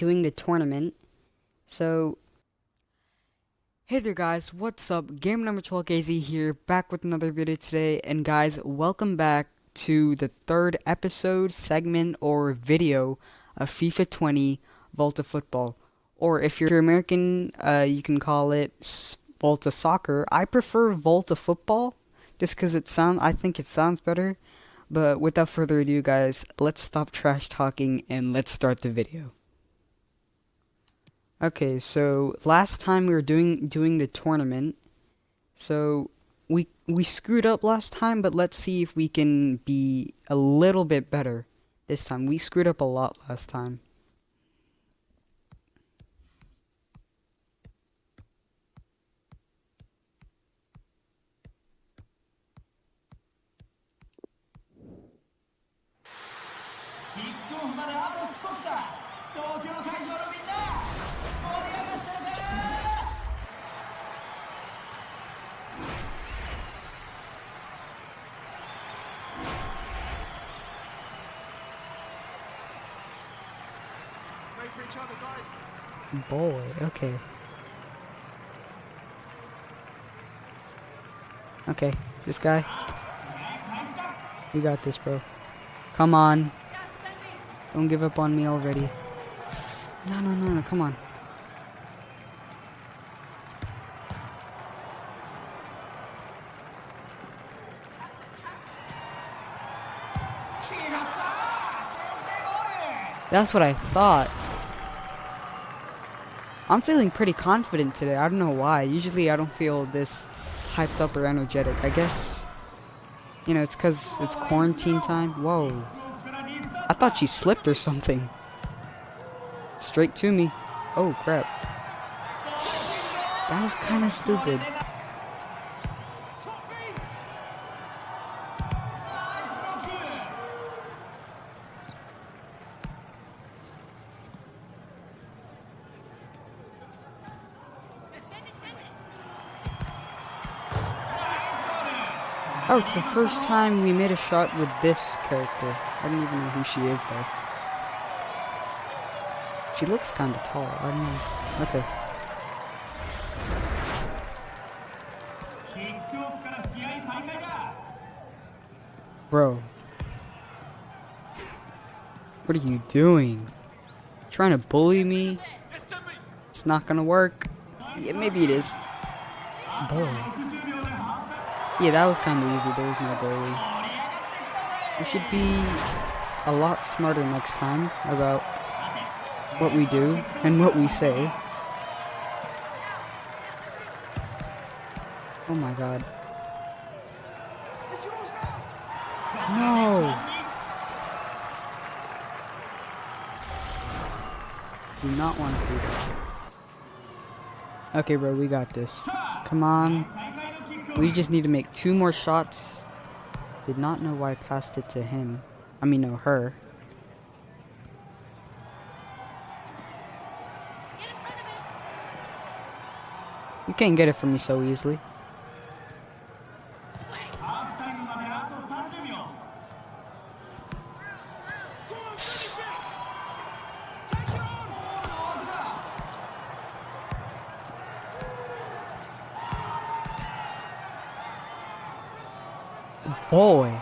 doing the tournament. So, hey there guys, what's up? Game number 12 AZ here, back with another video today. And guys, welcome back to the third episode, segment, or video of FIFA 20 Volta Football. Or if you're American, uh, you can call it Volta Soccer. I prefer Volta Football, just because it sound. I think it sounds better. But without further ado, guys, let's stop trash talking and let's start the video. Okay, so last time we were doing doing the tournament, so we we screwed up last time, but let's see if we can be a little bit better this time. We screwed up a lot last time. Boy, okay. Okay, this guy. You got this, bro. Come on. Don't give up on me already. No, no, no, no, come on. That's what I thought. I'm feeling pretty confident today. I don't know why. Usually I don't feel this hyped up or energetic. I guess, you know, it's because it's quarantine time. Whoa. I thought she slipped or something. Straight to me. Oh, crap. That was kind of stupid. Oh, it's the first time we made a shot with this character. I don't even know who she is, though. She looks kind of tall. I don't know. Okay. Bro. what are you doing? Trying to bully me? It's not gonna work. Yeah, maybe it is. Yeah, that was kind of easy. There was no goalie. We should be a lot smarter next time about what we do and what we say. Oh my god. No! Do not want to see that. Okay, bro, we got this. Come on. We just need to make two more shots. Did not know why I passed it to him. I mean, no, her. You can't get it from me so easily. Boy.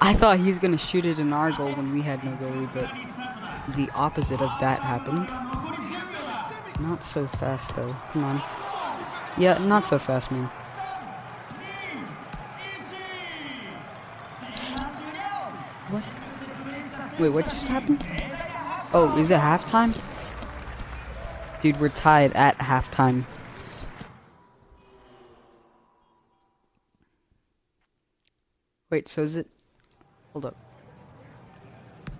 I thought he's gonna shoot it in our goal when we had no goalie, but the opposite of that happened. Not so fast though. Come on. Yeah, not so fast, man. What? Wait, what just happened? Oh, is it halftime? Dude, we're tied at halftime. Wait, so is it... Hold up.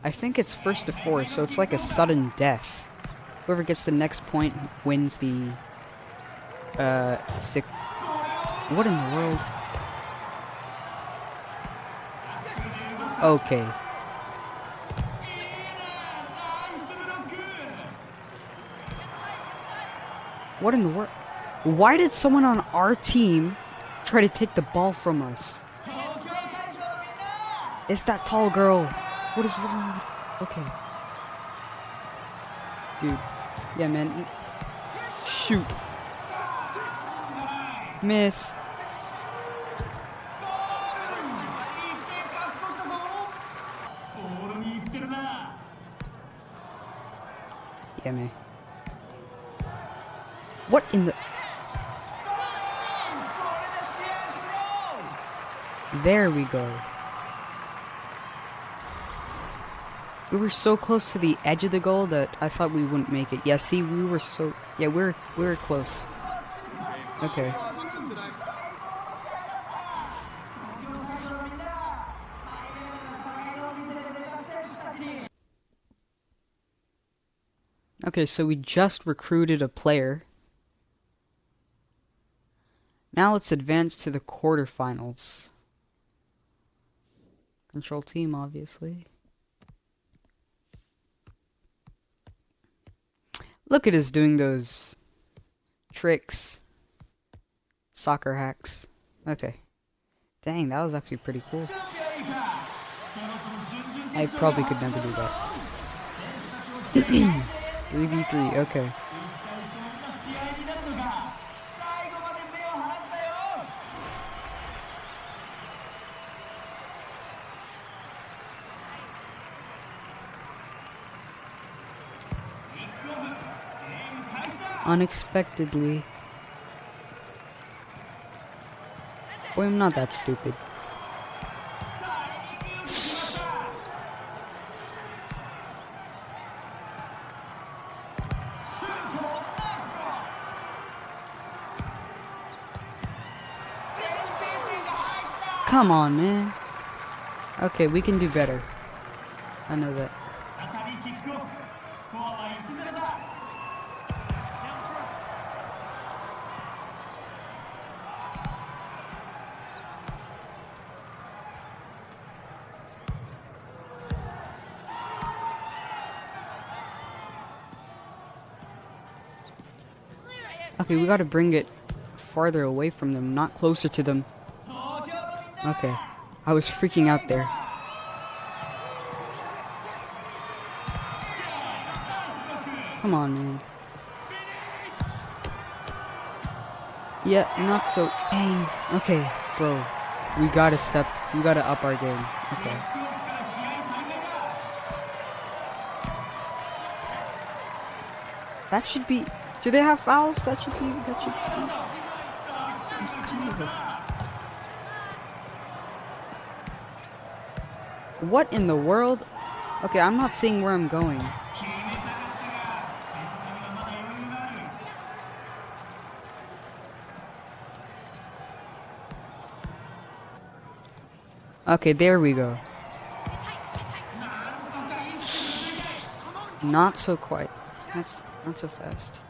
I think it's first to four, so it's like a sudden death. Whoever gets the next point wins the... Uh, sick... What in the world? Okay. What in the world? Why did someone on our team try to take the ball from us? It's that tall girl. What is wrong with... Okay. Dude. Yeah, man. Shoot. Miss. Yeah, man. What in the... There we go. We were so close to the edge of the goal that I thought we wouldn't make it. Yeah, see, we were so... Yeah, we're, we were close. Okay. Okay, so we just recruited a player. Now let's advance to the quarterfinals. Control team, obviously. Look at us doing those tricks. Soccer hacks. Okay. Dang, that was actually pretty cool. I probably could never do that. 3v3, okay. Unexpectedly. Boy, I'm not that stupid. Come on, man. Okay, we can do better. I know that. Okay, we gotta bring it farther away from them, not closer to them. Okay. I was freaking out there. Come on, man. Yeah, not so. Dang. Okay, bro. We gotta step. We gotta up our game. Okay. That should be. Do they have fouls? That should be. That should be. It's kind of a. What in the world? Okay, I'm not seeing where I'm going. Okay, there we go. Not so quite. That's not so fast.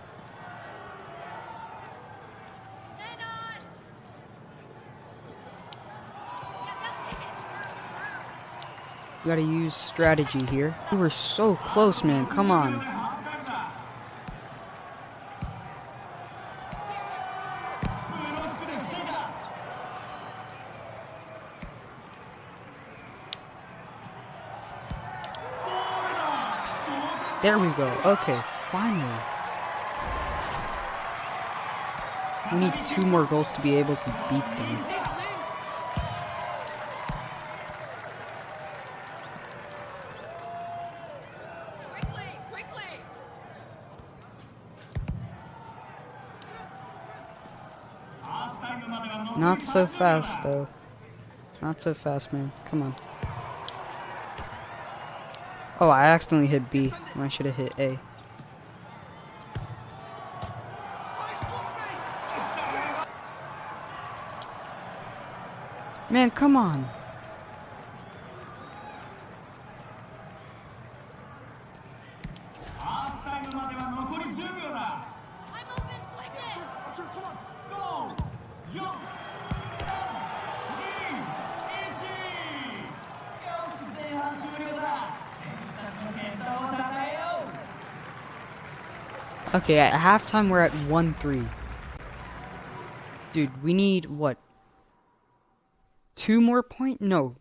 We gotta use strategy here. We were so close, man. Come on. There we go. Okay, finally. We need two more goals to be able to beat them. Not so fast, though. Not so fast, man. Come on. Oh, I accidentally hit B. I should have hit A. Man, come on. Okay, at halftime we're at 1-3. Dude, we need, what? Two more points? No.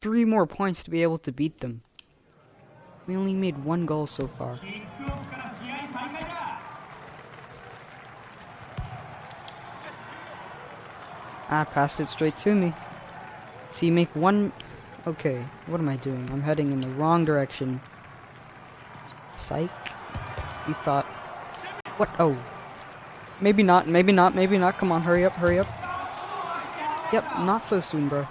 three more points to be able to beat them. We only made one goal so far. Ah, passed it straight to me. See, make one... Okay, what am I doing? I'm heading in the wrong direction. Psych. You thought... What? Oh. Maybe not, maybe not, maybe not. Come on, hurry up, hurry up. Yep, not so soon, bro.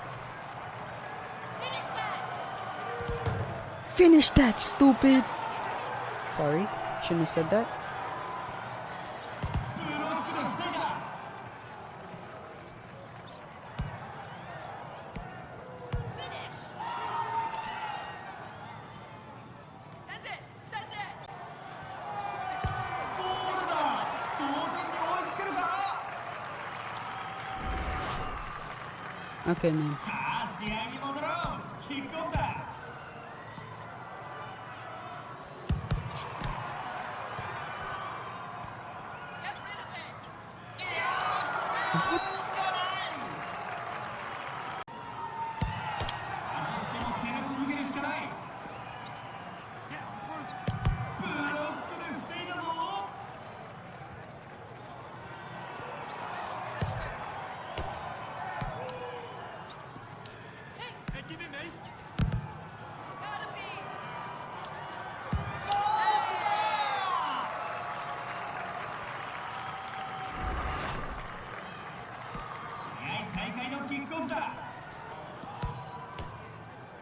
Finish that, stupid! Sorry, shouldn't have said that. Okay, man. Hey, give it me.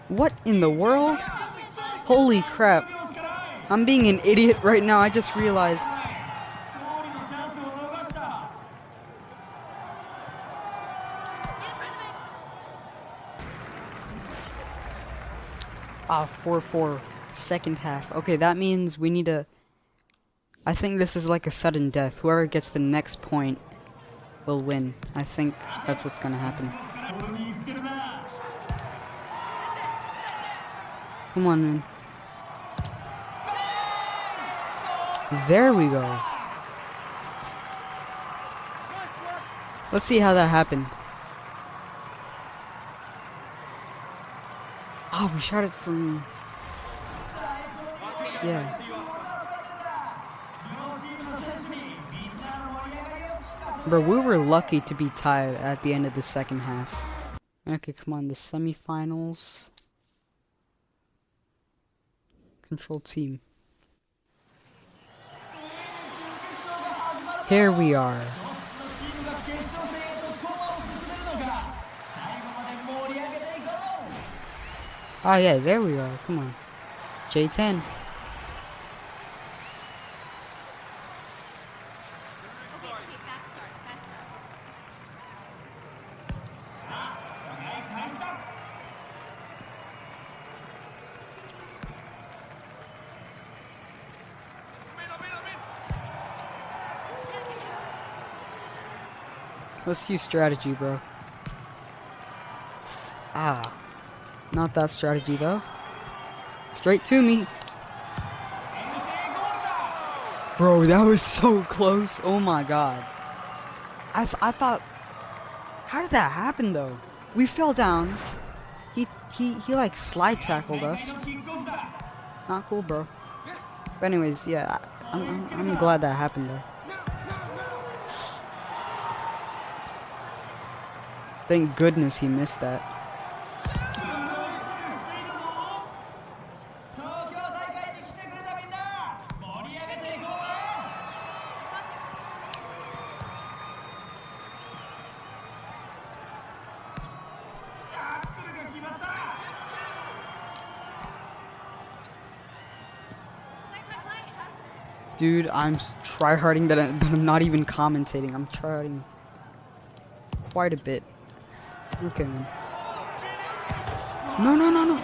What in the world? Holy crap. I'm being an idiot right now, I just realized. Ah, 4-4. Second half. Okay, that means we need to... I think this is like a sudden death. Whoever gets the next point will win. I think that's what's gonna happen. Come on, man. There we go. Let's see how that happened. Oh, we shot it from... Yeah. Bro, we were lucky to be tied at the end of the second half. Okay, come on, the semifinals. Control team. Here we are. Oh yeah, there we are. Come on. J10. Let's use strategy, bro. Ah. Not that strategy, though. Straight to me. Bro, that was so close. Oh my god. I, th I thought... How did that happen, though? We fell down. He, he, he like slide tackled us. Not cool, bro. But anyways, yeah, I'm, I'm, I'm glad that happened, though. Thank goodness he missed that. Dude, I'm tryharding that, I'm not even commentating. I'm tryharding quite a bit. Okay. No, no, no, no.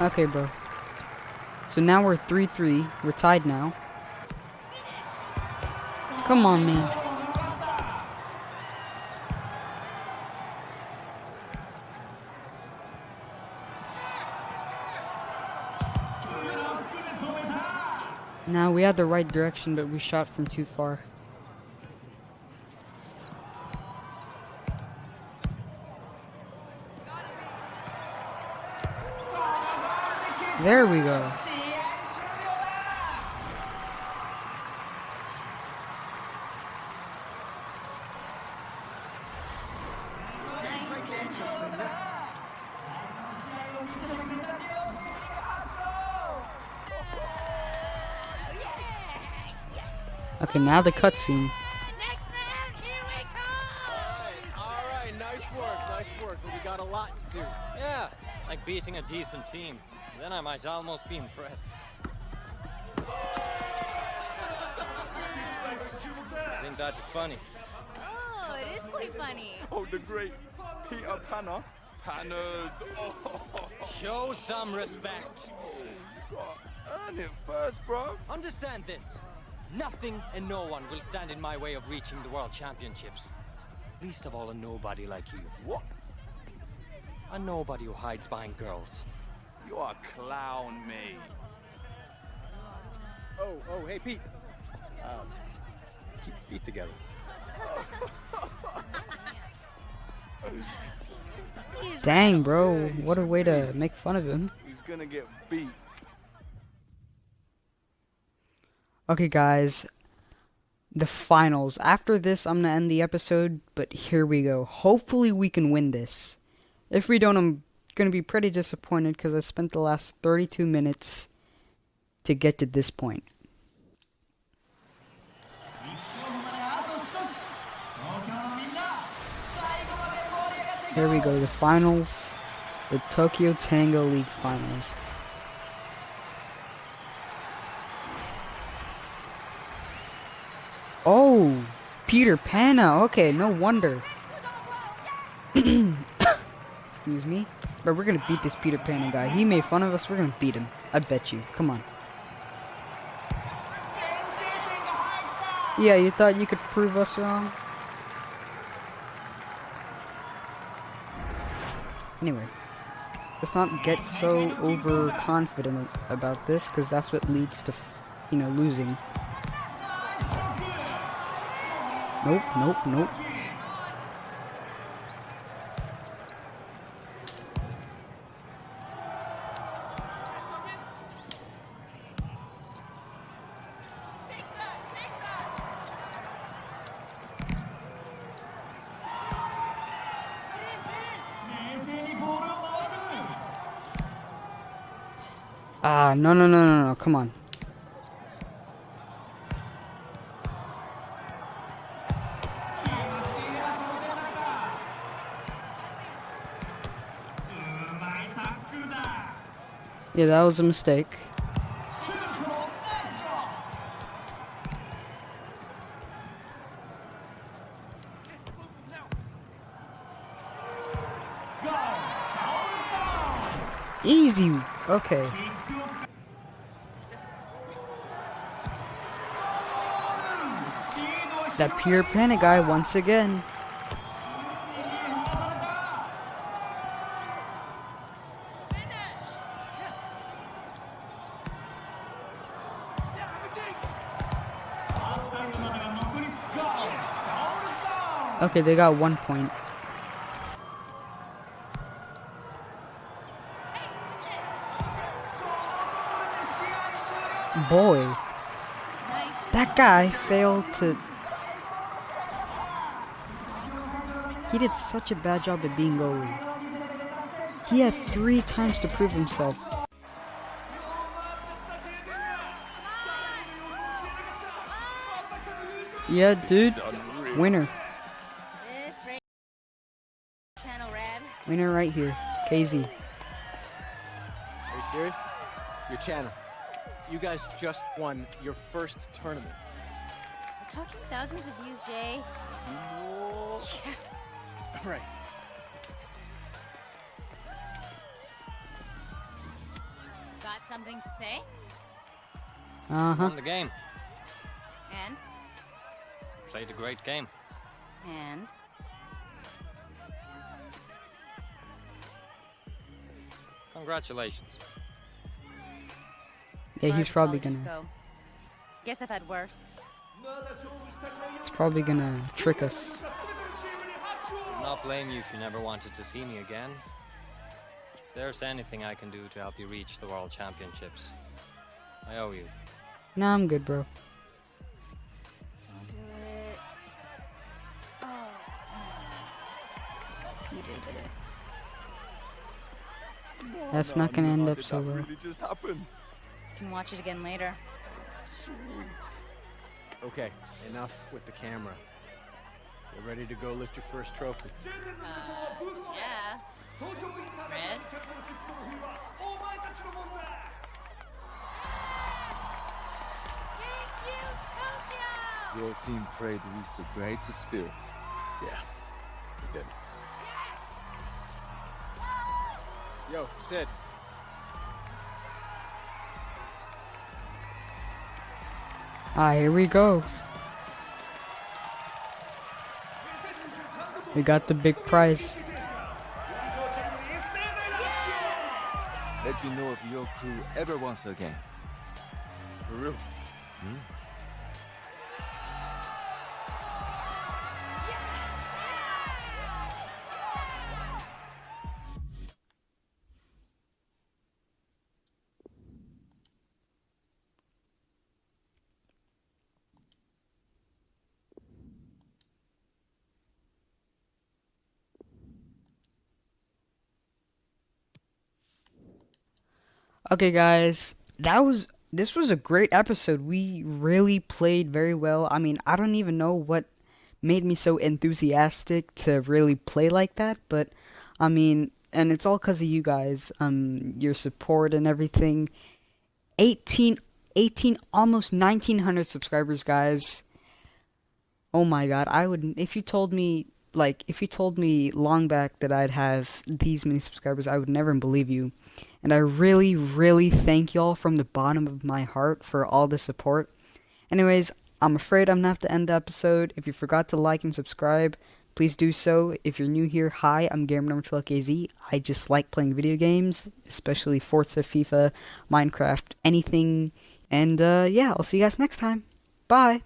Okay, bro. So now we're 3-3. We're tied now. Come on, man. Now we had the right direction, but we shot from too far. There we go. Okay, now the cutscene. Next round, here we come! All right, nice work, nice work, but we got a lot to do. Yeah, like beating a decent team. Then I might almost be impressed. I think that is funny. Oh, it is quite funny. Oh, the great Peter Panner. Pannard. Oh, Show some respect. God. Earn it first, bro. Understand this. Nothing and no one will stand in my way of reaching the World Championships. Least of all a nobody like you. What? A nobody who hides behind girls. You are clown, me. Oh, oh, hey, Pete. Um, keep your feet together. Dang, bro. What a way to make fun of him. He's gonna get beat. Okay, guys. The finals. After this, I'm to end the episode, but here we go. Hopefully, we can win this. If we don't, I'm to be pretty disappointed because I spent the last 32 minutes to get to this point. Here we go, the finals. The Tokyo Tango League finals. Oh, Peter Panna. Okay, no wonder. Excuse me. But we're gonna beat this Peter Panna guy. He made fun of us. We're gonna beat him. I bet you. Come on. Yeah, you thought you could prove us wrong? Anyway, let's not get so overconfident about this, because that's what leads to, you know, losing. Nope, nope, nope. Ah, no, no, no, no, no, come on. Yeah, that was a mistake. Easy. Okay. That pure panic guy once again. Okay, they got one point. Boy, that guy failed to. He did such a bad job at being goalie. He had three times to prove himself. Yeah, dude. Winner. Winner right here. KZ. Are you serious? Your channel. You guys just won your first tournament. We're talking thousands of views, Jay. Right. Got something to say? Uh huh. Won the game. And? Played a great game. And? Congratulations. Yeah, he's probably gonna. Guess I've had worse. It's probably gonna trick us. I'll not blame you if you never wanted to see me again. If there's anything I can do to help you reach the World Championships, I owe you. Nah, I'm good, bro. That's not gonna end up so that well. really just happen? Can watch it again later. Okay, enough with the camera. Get ready to go lift your first trophy. Uh, yeah. Red? Thank you, Tokyo! Your team played with a great spirit. Yeah, we did. Yo, Sid. Ah, here we go. We got the big prize. Let me know if your crew ever wants again. For real. Okay, guys, that was this was a great episode. We really played very well. I mean, I don't even know what made me so enthusiastic to really play like that, but I mean, and it's all cuz of you guys, um your support and everything. 18 18 almost 1900 subscribers, guys. Oh my god, I would if you told me like if you told me long back that I'd have these many subscribers, I would never believe you. And I really, really thank y'all from the bottom of my heart for all the support. Anyways, I'm afraid I'm gonna have to end the episode. If you forgot to like and subscribe, please do so. If you're new here, hi, I'm Gamer Number 12KZ. I just like playing video games, especially Forza, FIFA, Minecraft, anything. And uh, yeah, I'll see you guys next time. Bye.